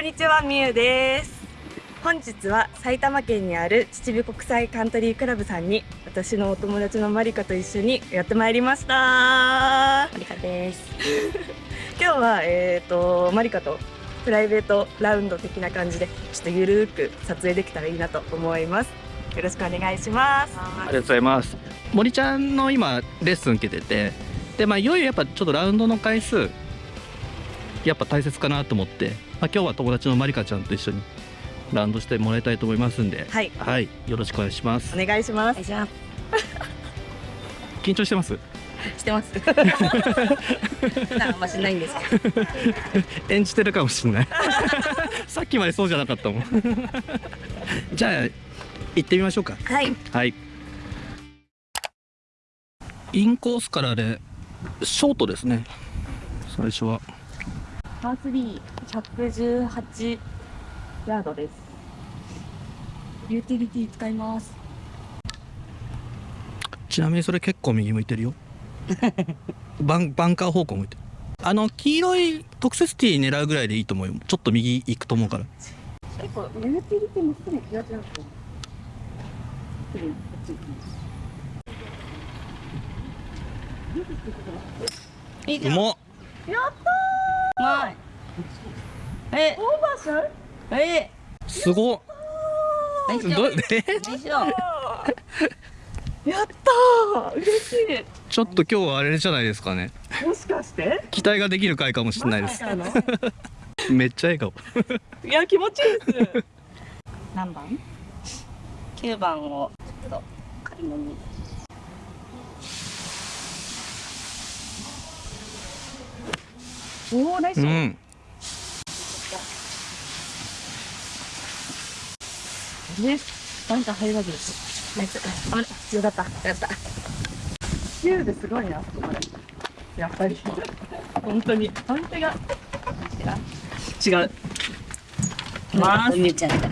こんにちは、みゆです。本日は埼玉県にある秩父国際カントリークラブさんに私のお友達のマリカと一緒にやってまいりました。マリカです。今日はえっ、とマリカとプライベートラウンド的な感じでちょっとゆるーく撮影できたらいいなと思います。よろしくお願いします。ありがとうございます森ちゃんの今レッスン受けててでまあいよいよやっぱちょっとラウンドの回数やっぱ大切かなと思って、まあ、今日は友達のまりかちゃんと一緒にラウンドしてもらいたいと思いますんで。はい、はい。よろしくお願いします。お願いします。緊張してます？してます。あんましないんですけど。演じてるかもしれない。さっきまでそうじゃなかったもん。じゃあ行ってみましょうか。はい。はい。インコースからでショートですね。最初はパースリー118ヤードです。ユーティリティ使います。ちなみにそれ結構右向いてるよ バンバンカー方向向いてるあの黄色い特設ティー狙うぐらいでいいと思うよちょっと右行くと思うから結構ユーティリティもすぐ気がちなんですよ。すぐこっち行きます。いいじゃん。うまっやったまい。え。ー、オーバーしちゃうえ？すごどえ夫でしょ。やったー。嬉しちょっと今日はあれじゃないですかね。いもしかして？期待ができる回かもしれないです。めっちゃ笑顔。いや気持ちいいです。何番 ?9 番をちょっと軽めに。おおナイス。うん。トねなんか入らずです。ナイス。あれ必要だった。やった。9ですごいなそこまで。やっぱり。本当に。判定が。違う。まお兄ちゃんだ。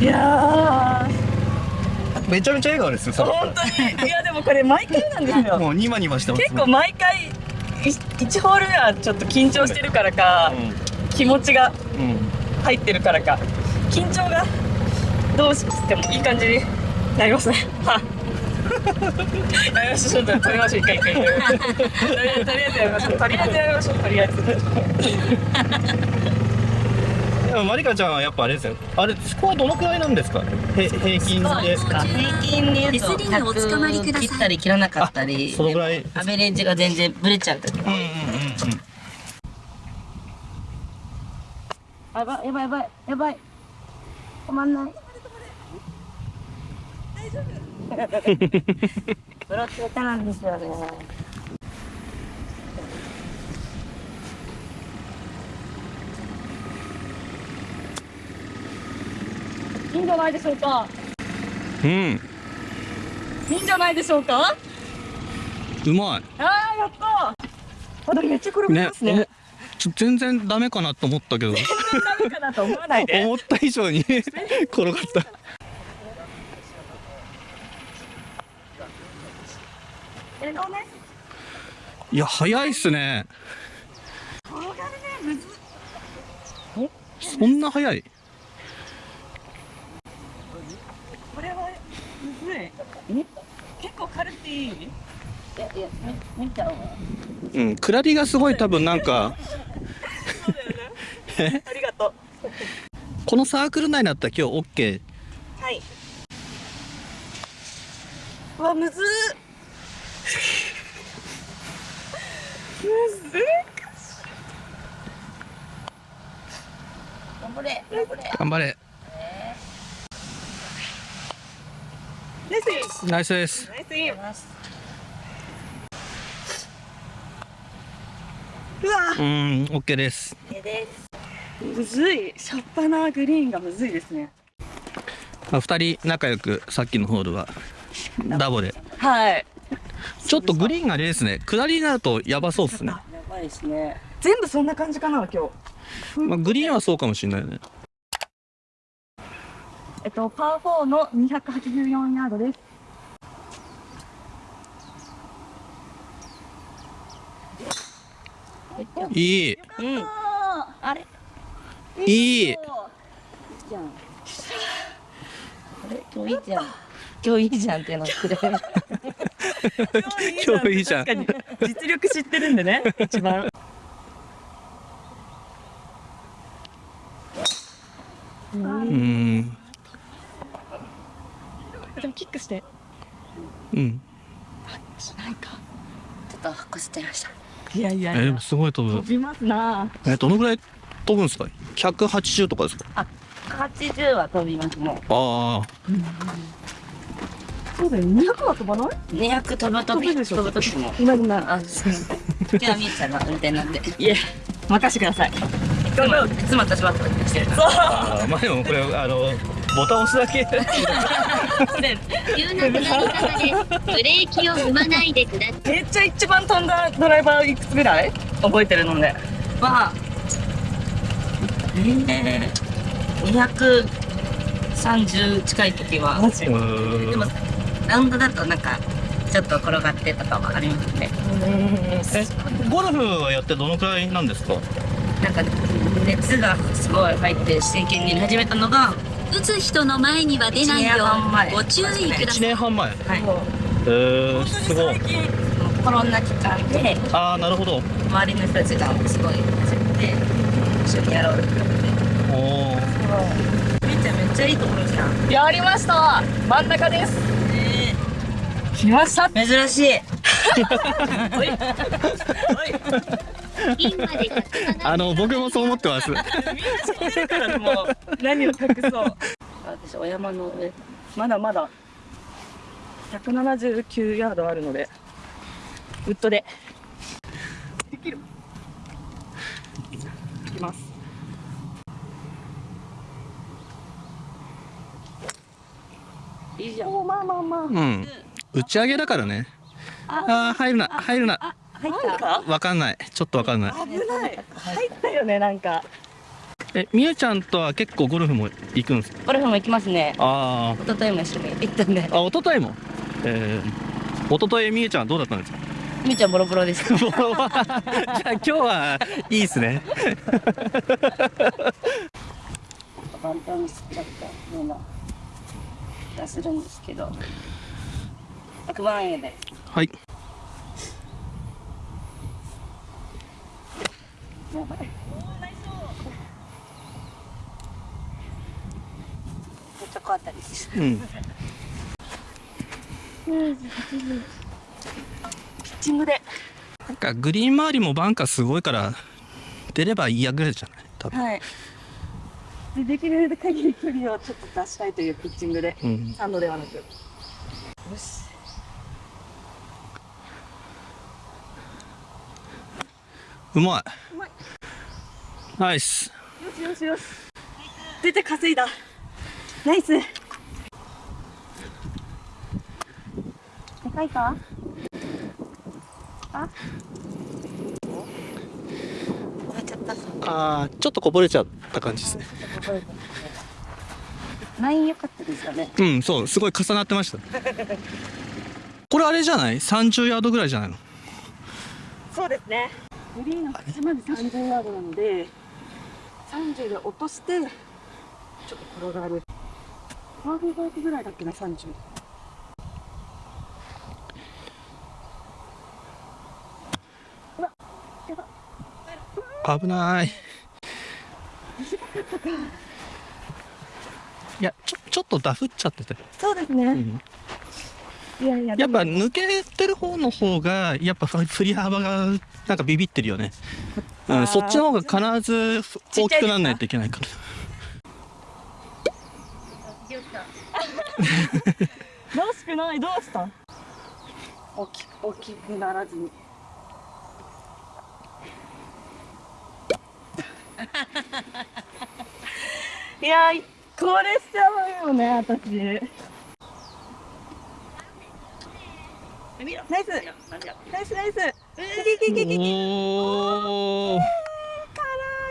いやめちゃめちゃ笑顔ですよー本当に。いやでもこれ毎回なんですよ。もうニマニマしてます結構毎回1ホール目はちょっと緊張してるからか気持ちがうん、うん入ってるからか。緊張がどうしてもいい感じになりますね。はい。やりましょう取りましょう一回一回。とりあえずやりましょう。とりあえずやりましょうとりあえずマリカちゃんはやっぱあれですよ。あれスコアどのくらいなんですか？へ平均で。平均で言うと手すりにお捕まりください。100切ったり切らなかったり。そのぐらい。アベレージが全然ブレちゃう時うんうんうんうんやばい。やばい。やばい。やばい。止まんない。ブロック下手なんですよねいいんじゃないでしょうか？うん。いいんじゃないでしょうか？うまい。ああやったあでもめっちゃ転がりねますね。おちょ全然ダメかなと思ったけど。ダメかなと思わないで。思った以上に転がったえのね？いや早いっすね。転がるねむず。そんな早いこれはむずい結構軽くていいいやいやみみちゃんはうんクラリがすごい多分なんか。ありがとう。このサークル内だったら今日 OK はい。うわむずっ。むずっ。頑張れ。頑張れ頑張れナイナイスです。ナイスインうわ。うん OK です手です。むずい。シャッパなグリーンがむずいですね。まあ、2人仲良くさっきのホールはダボで。はい。ちょっとグリーンがあれですね。下りになるとやばそうっすね、やばいですね。全部そんな感じかな今日。まあ、グリーンはそうかもしれないよね。えっとパー4の284ヤードですいい。うんあれ？いい。じゃん。あれ？今日いいじゃん。今日いいじゃんっていうのくれ。今日いいじゃん。確かに。実力知ってるんでね一番。うん。でもキックして。うん。しないか。ちょっとこすっちゃいました。いやいやいや。えでもすごい飛ぶ。飛びますな。えどのぐらい飛ぶんですか？180とかですか？あ、八十は飛びますもああ。そうだよ200は飛ばない？う。二百飛ぶ飛び飛ぶでしょ。飛ぶ時も。今今。あ、すみません。今日はみーちゃんが運転なんで。いえ任してくださいいつもいつも私は飛びしてるから。あーまあでもこれあのボタン押すだけ急な下り坂でブレーキを踏まないでください。めっちゃ一番飛んだドライバーいくつぐらい覚えてるのでは、えー、230近い時は、でも、ラウンドだとなんか、ちょっと転がってとかはありますね。えゴルフはやってどのくらいなんですかなんか、熱がすごい入って真剣に始めたのが、打つ人の前には出ないよ。ご注意くだ1さい。年半前。はい、えー、すごい。コロナ期間で、ああなるほど。周りの人たちがすごい始めて、一緒にやろうってなって。おおみーちゃんめっちゃいいところじゃん。やりました。真ん中です。来ました。珍しい。ピンまで170あの僕もそう思ってます。みんな知ってるからもう。何を隠そう。私、お山の上。まだまだ179ヤードあるのでウッドで。できる。いきます。いいじゃん。おまあまあまあ。うん。打ち上げだからね。ああ入るな入るな入っなんか？わかんない。ちょっとわかんない。危ない。入ったよねなんか。えみゆちゃんとは結構ゴルフも行くんですか？ゴルフも行きますね。あ一昨日も一緒に行ったんで。ああ一昨日も？えー、一昨日みゆちゃんはどうだったんですか？みーちゃんボロボロです。じゃあ今日はいいですね。簡単に吸っちゃったような気がするんですけど。100万円で。はいやばい。チョコあたりです。うんピッチングでなんかグリーン周りもバンカーすごいから出ればいいやぐらいじゃない多分はいでできる限り距離をちょっと出したいというピッチングでうんサンドではなくよしうまい。うまい。ナイス。よしよしよし。出て稼いだ。ナイス。高いか？終わっちゃった。ああちょっとこぼれちゃった感じですね。ライン良かったですよね。うんそうすごい重なってました。これあれじゃない？30ヤードぐらいじゃないの？そうですねグリーンの端まで30ヤードなので30で落としてちょっと転がる。ハーフバークぐらいだっけな30危ない。いやちょちょっとダフっちゃってて、そうですね、うん。いやいややっぱ抜けてる方の方がやっぱ振り幅がなんかビビってるよね、うん、そっちの方が必ず大きくならないといけないから。らしくない？どうした？大きく、大きくならずに。いやーこれしちゃうよね私。ナイス。ナイスナイスギリギリギリギ。リおー。あ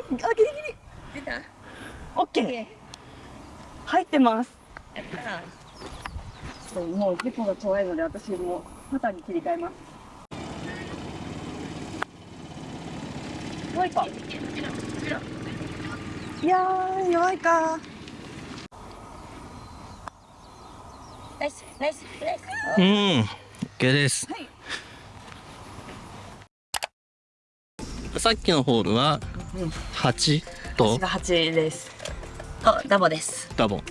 ギリギリ。出た？オッケー。入ってます。やったそうもう結構が怖いので私もパターに切り替えます。怖いかいやー弱いか。ナイスナイスナイス。うん。OK です、はいさっきのホールは8と？が8です。あダボです。ダボ。ン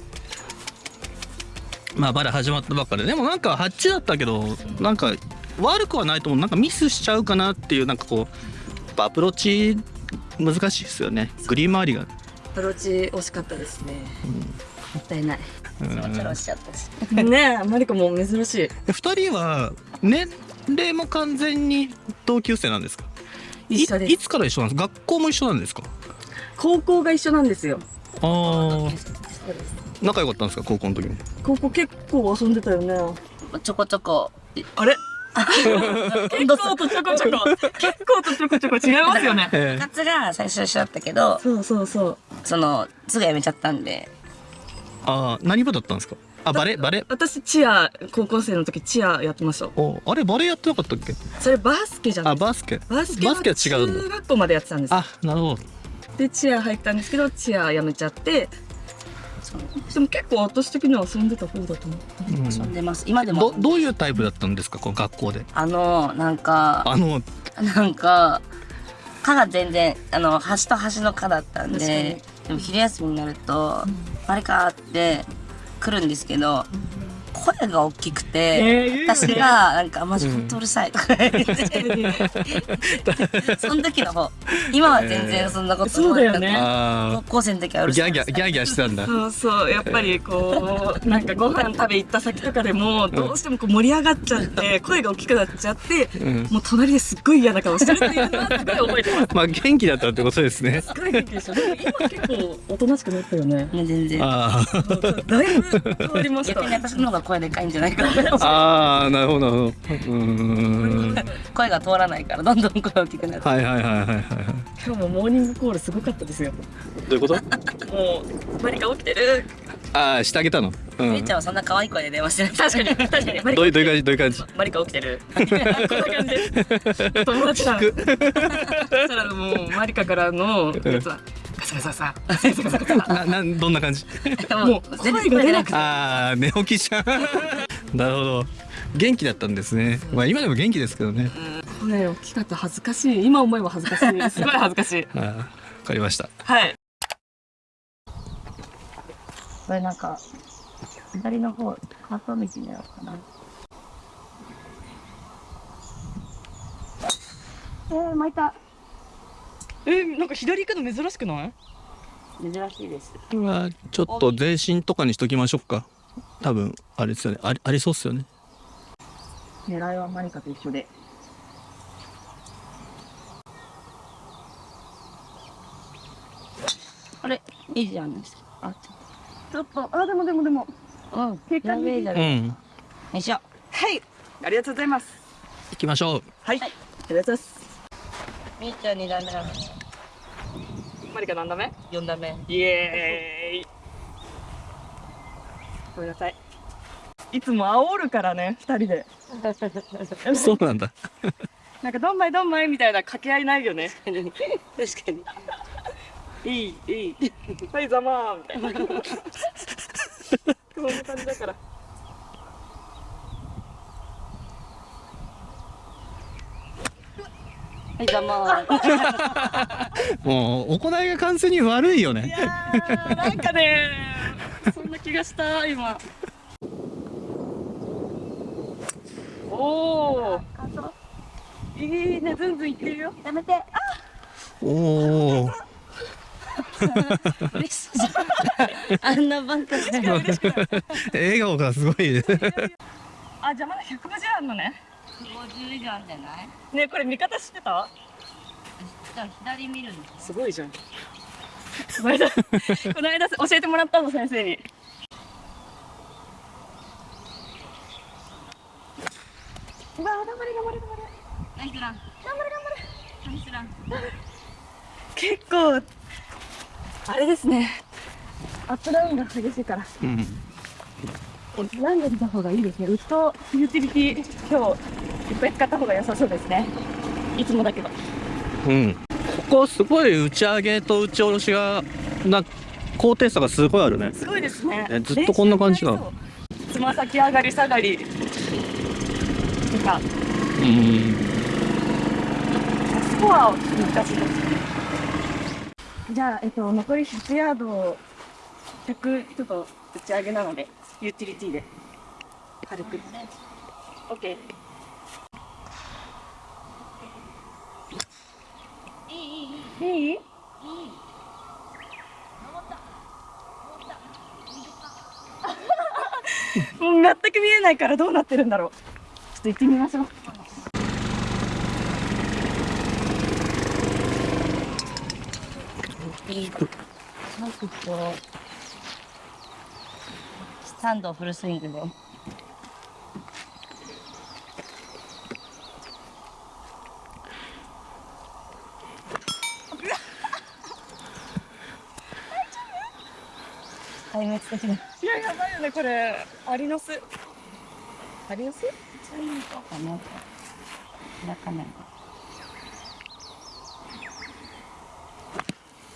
まあまだ始まったばっかで。でもなんか8だったけどなんか悪くはないと思う。なんかミスしちゃうかなっていうなんかこうアプローチ難しいですよね。グリーン周りが。アプローチ惜しかったですね。もったいない。ちょろちょろしちゃったし ねえマリコも珍しい。2人は年齢も完全に同級生なんですか？一緒です。いいつから一緒なんですか？学校も一緒なんですか？高校が一緒なんですよ。ああ仲良かったんですか？高校の時も高校結構遊んでたよね。ちょこちょこ。あれ？結構とちょこちょこ。結構とちょこちょこ違いますよね。え部活が最初一緒だったけどそうそうそう。そのすぐ辞めちゃったんで。ああ何部だったんですか？あバレバレ？私チア高校生の時チアやってました。おあれバレやってなかったっけ？それバスケじゃない。あバスケ。バスケバスケは違うんだ。中学校までやってたんですあなるほど。でチア入ったんですけどチアやめちゃって。でも結構私的には遊んでた方だと思う。うん。遊んでます。今でども。どういうタイプだったんですか？この学校で。あのなんかあのなんか科が全然あの端と端の科だったんででも昼休みになると「あれか」って来るんですけど声が大きくて、えー私がなんか「マジほんとうるさい」とか言って、その時の方今は全然そんなことそうだよね。あ高校生の時はうあるさい。ギャーギャーギャーギャーしてたんだ。そうそうやっぱりこうなんかご飯食べ行った先とかでもどうしてもこう盛り上がっちゃって 声が大きくなっちゃってうん。もう隣ですっごい嫌な顔してるっていうのはすごい覚えてます。まあ元気だったってことですね。すごい元気でした。でも今結構おとなしくなったよね。ね全然。あだいぶ変わりました。逆に私の方が声でかいんじゃないかなあああなるほどなるほど。うーん。声が通らないからどんどん声大きくなるはいはいはいはいはい今日もモーニングコールすごかったですよ。どういうこと？もうマリカ起きてる？ああしてあげたの？うん。みーちゃんはそんな可愛い声で電話してない。確かに。確かに。マリカどういうどういう感じどういう感じ？マリカ起きてる。こんな感じ。で友達だ。そしたらもうマリカからのやつはガサガサガサガサガサガサガサななんどんな感じ？もう声が出なくて。ああ寝起きじゃん。なるほど。元気だったんですね。まあ今でも元気ですけどね。声大きかった恥ずかしい。今思えば恥ずかしい。すごい恥ずかしい。わかりました。はい。これなんか左の方カート道になるのかな。えー、巻いたえなんか左行くの珍しくない？珍しいです。はちょっと全身とかにしときましょうか。多分あれですよね。ありありそうっすよね。狙いはマリカと一緒で。あれ？いいじゃんあちょっと。あでもでもでも。うん。結果やべえじゃうん。んよいしょ。はい。ありがとうございます。行きましょう。はい、ありがとうございます。みーちゃん二段目なのマリカ何度目。四段目。イエーイ。ごめんなさい。いつも煽るからね二人で。そうなんだ。なんかどんまいどんまいみたいな掛け合いないよね。確かに。いいいい。はいざまーみたいな。そんな感じだからはいどう。も もう行いが完全に悪いよいねやーなんかねそんな気がした今。おおいいねずんずんいってるよ。やめて。おお嬉しそうじゃん。あんなバンカーで笑顔がすごいね。あじゃあまだ150あんのね50以上あんじゃない？ねこれ見方知ってた？左見るんですすごいじゃん。この間この間教えてもらったの先生に。うわー頑張れ頑張れ頑張れ。ナイスラン頑張れ頑張れ。ナイスラン結構あれですね。アップダウンが激しいから。うんランで見た方がいいですね。ウッドユーティリティ今日いっぱい使った方が良さそうですね。いつもだけど。うん。ここすごい打ち上げと打ち下ろしがな高低差がすごいあるね。すごいですね。えずっとこんな感じなの練習になりそうつま先上がり下がりなんかうん。スコアを難しいです。じゃあ、えっと、残り100ヤード100ちょっと打ち上げなのでユーティリティで。軽く。OK いい？いい？もう全く見えないからどうなってるんだろう。ちょっと行ってみましょう。いい3度フルスイングで。壊滅的な。いや、やばいよね、これ。アリノス。アリノス？かな開かない。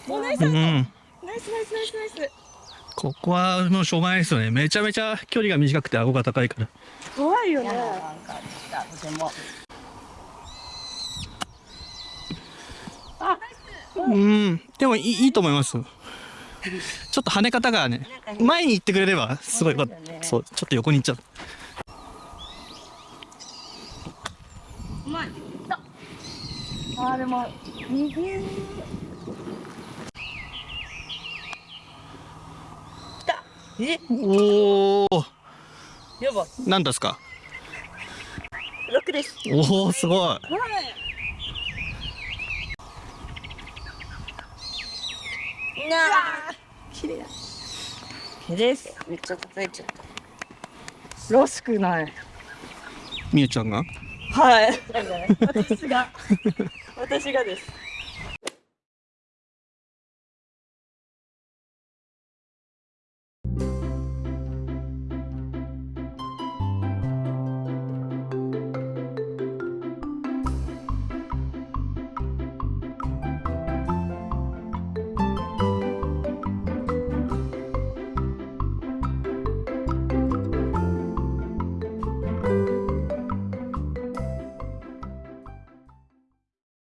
お、ナイスナイスナイスナイスナイス。ここはもうしょうがないですよね。めちゃめちゃ距離が短くて顎が高いから。怖いよね。嫌ななんかでしたとても。うん。でもいいいいと思います。ちょっと跳ね方がね前に行ってくれればすごいよかった。そうだよね。そうちょっと横に行っちゃう。うまい。あーでも右来たえ？おおやば。何ですか？六です。おおすごい。はい。なあ。綺麗だ。毛です。めっちゃ叩いちゃった。らしくない。みゆちゃんが？はい。私が。私がです